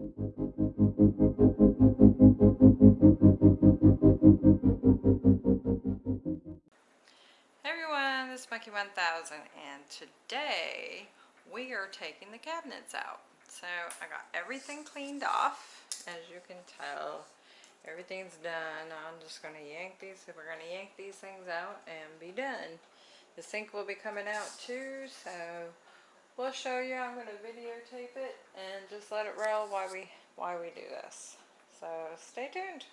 Everyone, this is Monkey 1000 and today we are taking the cabinets out. So I got everything cleaned off, as you can tell. Everything's done. I'm just going to yank these, So we're going to yank these things out and be done. The sink will be coming out too, so we'll show you. I'm going to videotape it and just let it roll while we, while we do this. So stay tuned.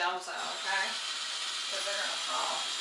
Out, okay? Cause they're gonna fall.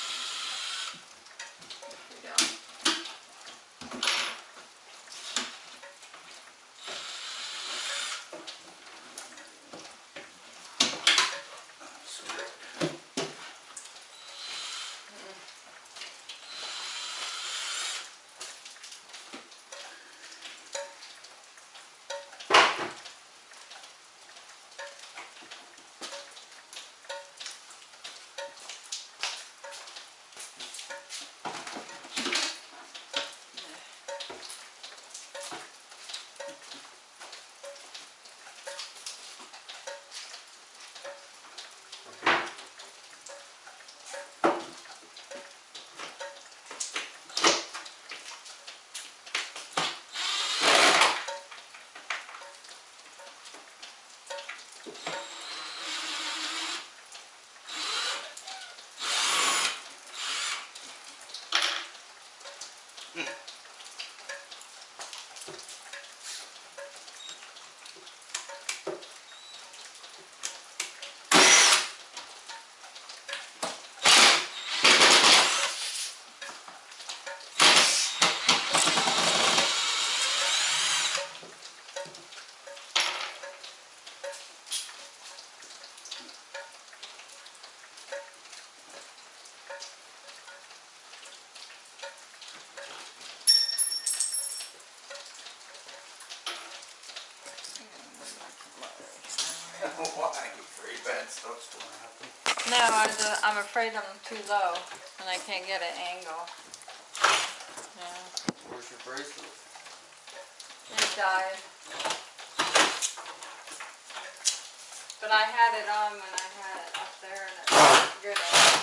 No, I just, I'm afraid I'm too low and I can't get an angle. Yeah, Where's your bracelet? it died. But I had it on when I had it up there and it was good.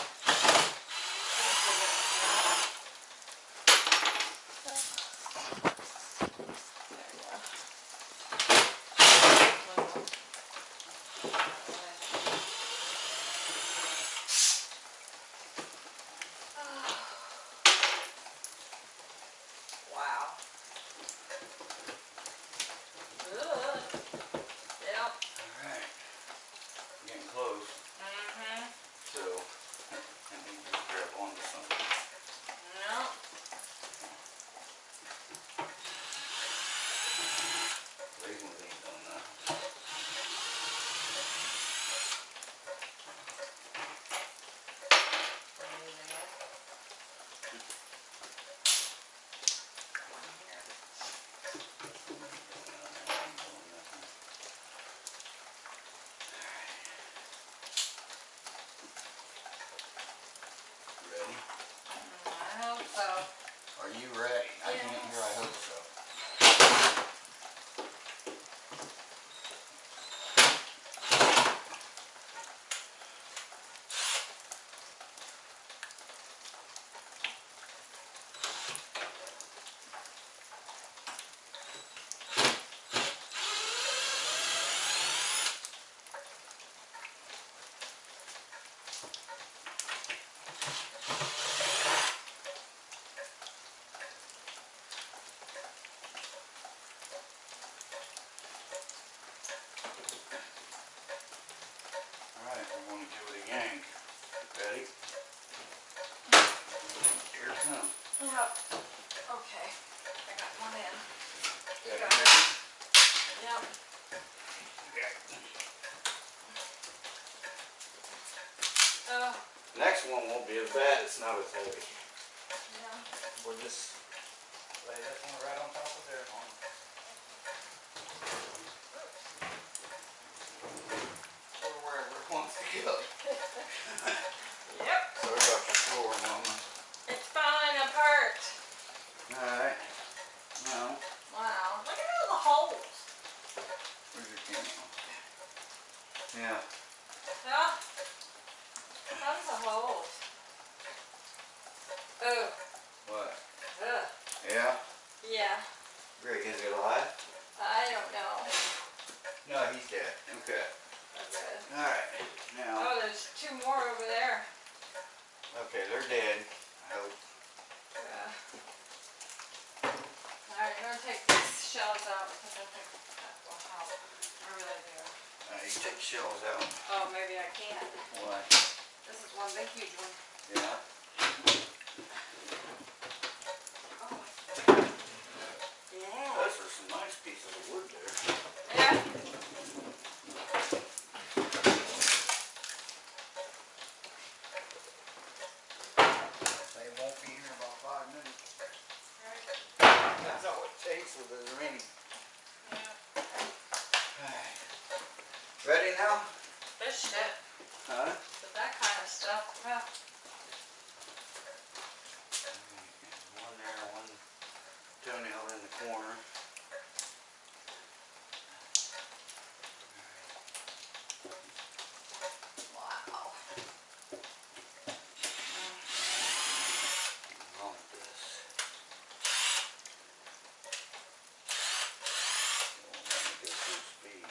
Won't be as bad, it's not as heavy. yeah. We'll just lay that one right on top of there. Hold on. Or wherever it wants to go. Yep. Sorry about your floor, mama. It's falling apart. Alright. Now, Wow. Look at all the holes. where's your camera? Yeah. Yeah. Tons of holes. Oh. What? Ugh. Yeah? Yeah. Greg, is he alive? I don't know. No, he's dead. Okay. Okay. Alright. Now, Oh, there's two more over there. okay, they're dead. I hope. Yeah. Alright, I'm gonna take these shells out because I think that will help. I really do. Uh, you take shells out. Oh, maybe I can't. Why? This is one big huge one. Yeah. Oh. Yeah. Those are some nice pieces of wood there. Yeah. They won't be here in about five minutes. Right. That's all it takes with the rain. Yeah. Ready now? This shit. Huh? But that kind of stuff, well, One there, one toenail in the corner. wow. Wrong with this. Won't let me go full speed.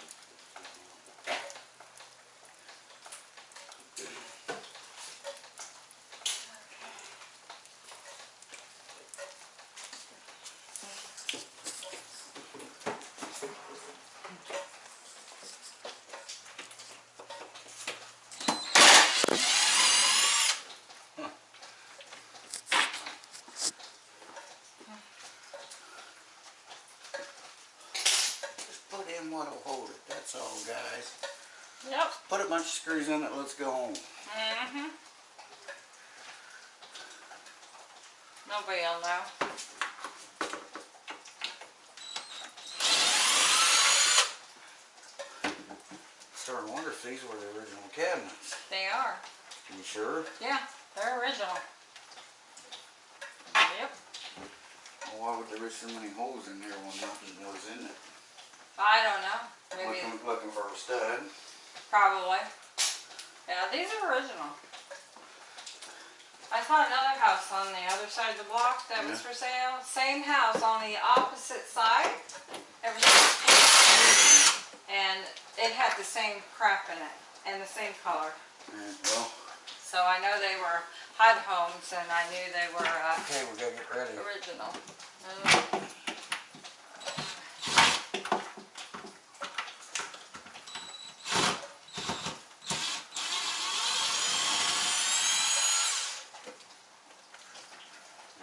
Just put in what'll hold it, that's all, guys. Yep. Put a bunch of screws in it, let's go home. Mm-hmm. Nobody'll know. Starting to wonder if these were the original cabinets. They are. You sure? Yeah, they're original. Yep. Well, why would there be so many holes in there when nothing was in it? I don't know. Maybe, Looking, looking for a stud. probably. Yeah, these are original. I saw another house on the other side of the block that was for sale. Same house on the opposite side. Everything was pink. And it had the same crap in it and the same color. Yeah, well, So I know they were HUD homes and I knew they were uh, okay, we gotta get ready. original. Uh,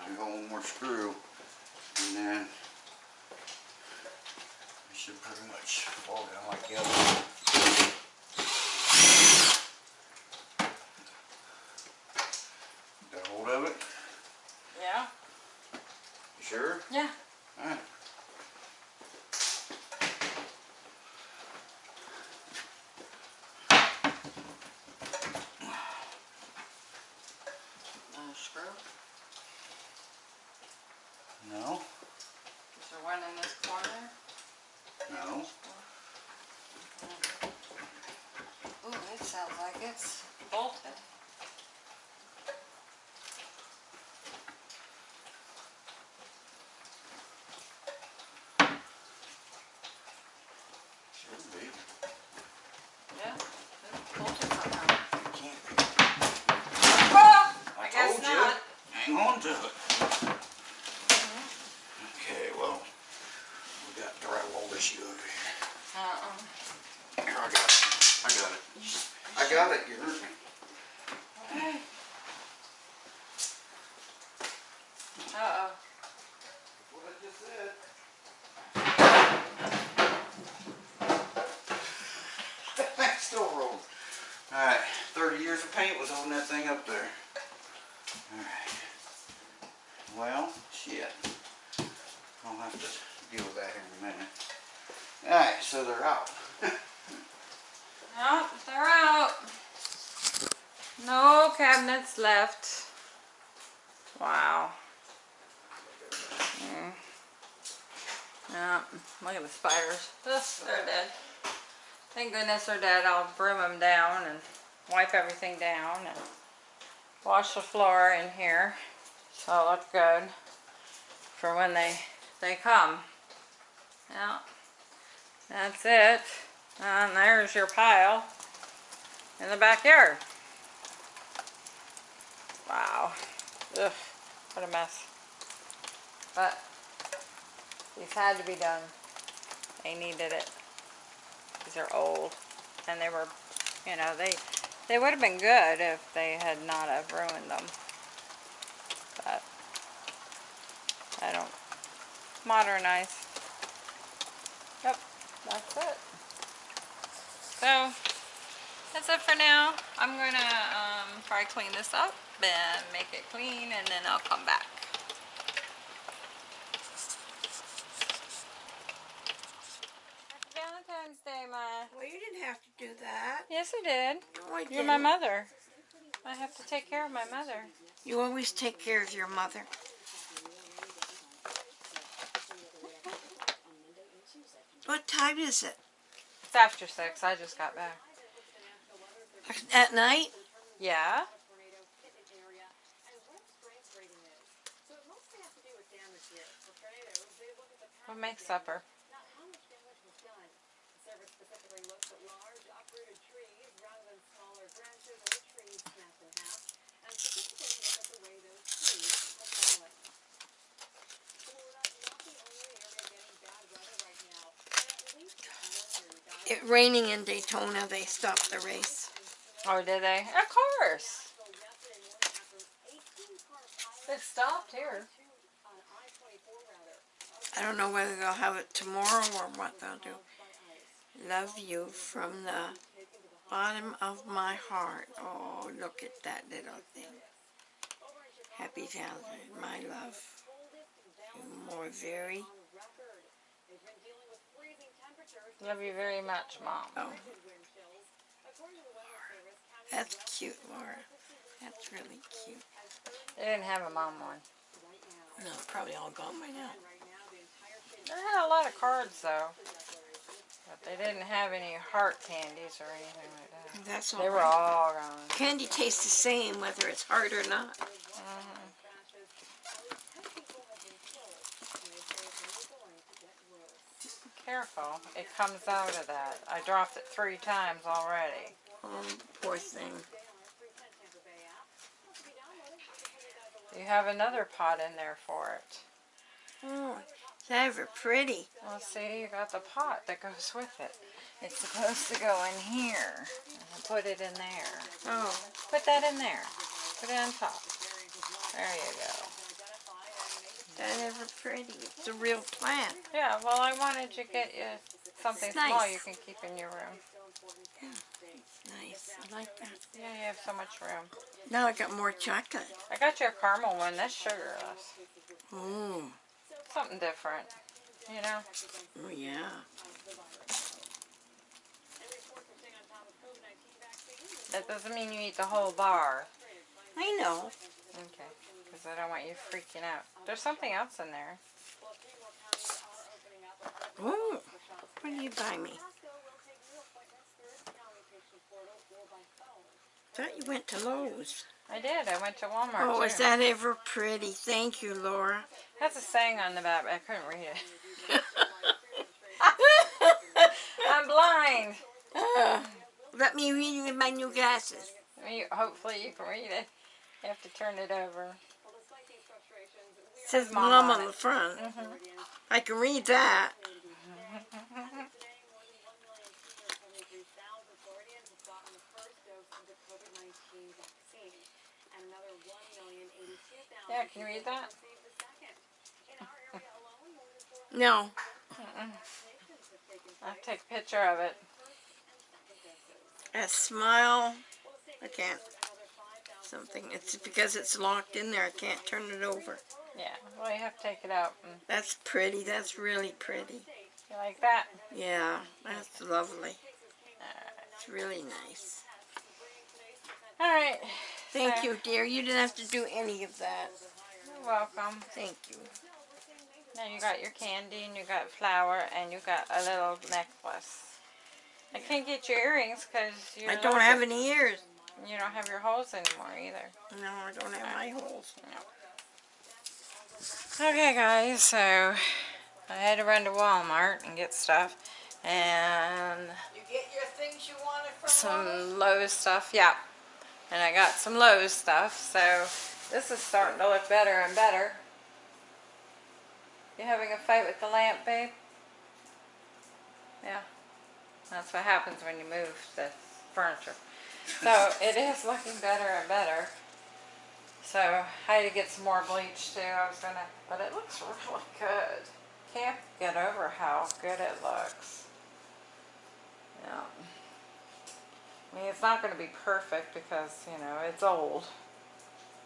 I got one more screw, and then we should pretty much fall down like the other one. Got hold of it? Yeah, You sure? yeah. Alright. Another screw. No, Is there one in this corner? no. Ooh, it sounds like it's bolted. Should be. Yeah, it's bolted somehow. It can't be. Ah, I I guess told you. not. Hang on to it. Okay, well, we got drywall issue over here. Uh-uh. Here, I got it. I got it. I I got it, you heard me. Okay. Uh-oh. What I just said. That still rolling. Alright, thirty years of paint was holding that thing up there. Alright. Well, shit. I'll have to deal with that here in a minute. Alright, so they're out. No, they're out. No cabinets left. Wow. Mm. Yeah, look at the spiders. Ugh, they're dead. Thank goodness they're dead. I'll broom them down and wipe everything down and wash the floor in here so it looks good for when they they come. Yeah, that's it. And there's your pile in the backyard. Wow. Ugh, what a mess. But these had to be done. They needed it. These are old. And they were, you know, they they would have been good if they had not have ruined them. But I don't modernize. Yep, that's it. So, that's it for now. I'm gonna um, probably clean this up and make it clean and then I'll come back. Happy Valentine's Day, Ma. Well, you didn't have to do that. Yes, I did. No, I You're my didn't. mother. I have to take care of my mother. You always take care of your mother. What time is it? It's after six. I just got back. At night? Yeah? What makes supper? It raining in Daytona, they stopped the race. Oh, did they? Of course. It stopped here. I don't know whether they'll have it tomorrow or what they'll do. Love you from the bottom of my heart. Oh, look at that little thing. Happy Valentine, my love. You more very. Love you very much, Mom. Oh. That's cute, Laura. That's really cute. They didn't have a mom one. No, probably all gone by now. They had a lot of cards, though. But they didn't have any heart candies or anything like that. That's all They were right. all gone. Candy tastes the same whether it's hard or not. Careful. It comes out of that. I dropped it three times already. Oh, poor thing. You have another pot in there for it. Oh, it's ever pretty. Well, see, you got the pot that goes with it. It's supposed to go in here. Put it in there. Oh, Put that in there. Put it on top. There you go. That ever pretty. It's a real plant. Yeah, well, I wanted to get you something It's small you can keep in your room. Nice. I like that. Yeah, you have so much room. Now I got more chocolate. I got you a caramel one. That's sugarless. Oh, Something different. You know? oh yeah. That doesn't mean you eat the whole bar. I know. Okay. Because I don't want you freaking out. There's something else in there. Oh, what did you buy me? Thought you went to Lowe's. I did. I went to Walmart Oh, too. is that ever pretty? Thank you, Laura. That's a saying on the back, but I couldn't read it. I'm blind. Uh, let me read it with my new glasses. Hopefully you can read it. You have to turn it over says mom, mom on, on the front. Mm -hmm. I can read that. yeah, can you read that? No. Mm -mm. I'll take a picture of it. A smile. I can't. Something. It's because it's locked in there. I can't turn it over. Yeah, well, you have to take it out. And That's pretty. That's really pretty. you like that? Yeah, that's lovely. It's really nice. All right. Thank So- you, dear. You didn't have to do any of that. You're welcome. Thank you. Now you got your candy and you got flour and you got a little necklace. I can't get your earrings because you I don't have any ears. You don't have your holes anymore either. No, I don't have my holes. Okay, guys. So I had to run to Walmart and get stuff and You get your things you wanted from some Lowe's stuff. Yeah, and I got some Lowe's stuff. So this is starting to look better and better. You having a fight with the lamp, babe? Yeah. That's what happens when you move the furniture. So it is looking better and better. So I had to get some more bleach too. I was gonna, but it looks really good. Can't get over how good it looks. Yeah. I mean, it's not gonna be perfect because, you know, it's old.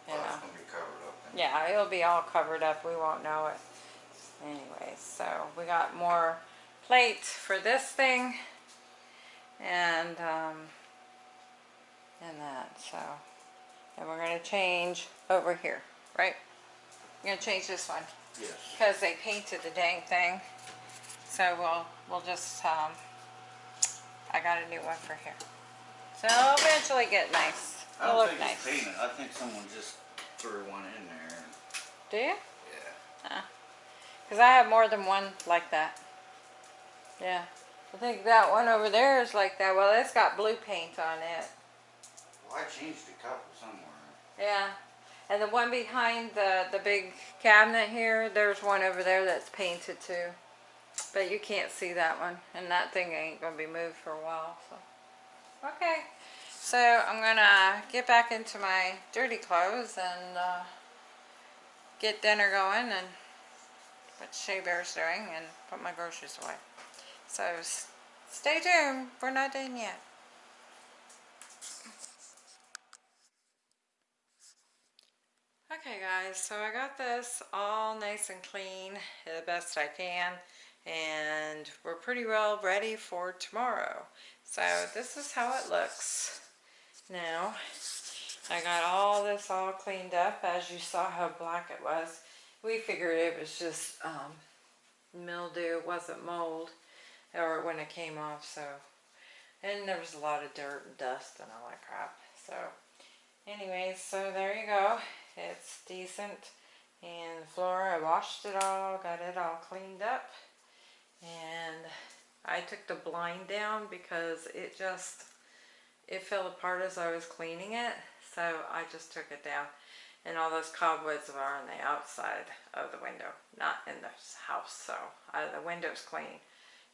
You Well, know. it's gonna be covered up. then. Yeah, it'll be all covered up. We won't know it. Anyway, so we got more plate for this thing. And, um, and that, so. And we're gonna change over here, right? We're gonna change this one Yes. because they painted the dang thing. So we'll, we'll just, um, I got a new one for here. So it'll eventually get nice. I It'll don't look think it's painted. I think someone just threw one in there. Do you? Yeah. Because I have more than one like that. Yeah. I think that one over there is like that. Well, it's got blue paint on it. I changed a couple somewhere. Yeah. And the one behind the, the big cabinet here, there's one over there that's painted too. But you can't see that one. And that thing ain't going to be moved for a while. So. Okay. So I'm going to get back into my dirty clothes and uh, get dinner going and what Shea Bear's doing and put my groceries away. So stay tuned. We're not done yet. Okay guys, so I got this all nice and clean the best I can and we're pretty well ready for tomorrow. So this is how it looks now. I got all this all cleaned up as you saw how black it was. We figured it was just um, mildew, it wasn't mold or when it came off so and there was a lot of dirt and dust and all that crap so anyways so there you go it's decent. And floor I washed it all got it all cleaned up. And I took the blind down because it just it fell apart as I was cleaning it. So I just took it down. And all those cobwebs are on the outside of the window not in the house. So uh, the window's clean.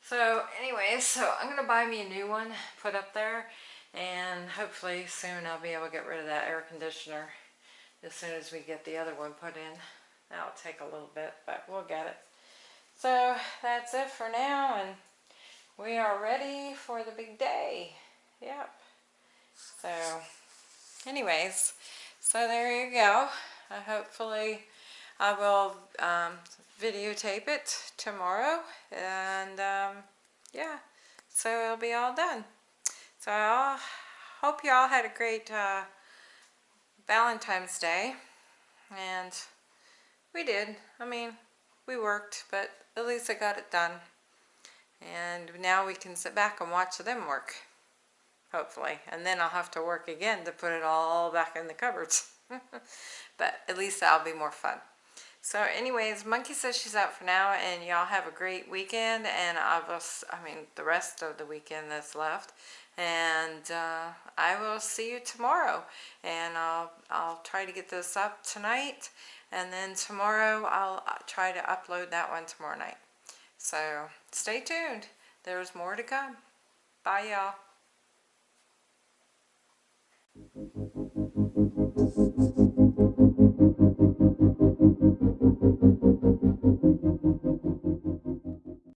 So anyway, so I'm gonna buy me a new one put up there. And hopefully soon I'll be able to get rid of that air conditioner as soon as we get the other one put in. That'll take a little bit but we'll get it. So that's it for now and we are ready for the big day. Yep. So anyways so there you go. I hopefully I will um, videotape it tomorrow and um, yeah so it'll be all done. So I hope you all had a great uh, Valentine's Day and we did. I mean we worked but at least I got it done. And now we can sit back and watch them work hopefully. And then I'll have to work again to put it all back in the cupboards. But at least that'll be more fun. So anyways monkey says she's out for now and y'all have a great weekend and I will I mean the rest of the weekend that's left and uh, I will see you tomorrow. And I'll I'll try to get this up tonight. And then tomorrow I'll uh, try to upload that one tomorrow night. So stay tuned. There's more to come. Bye y'all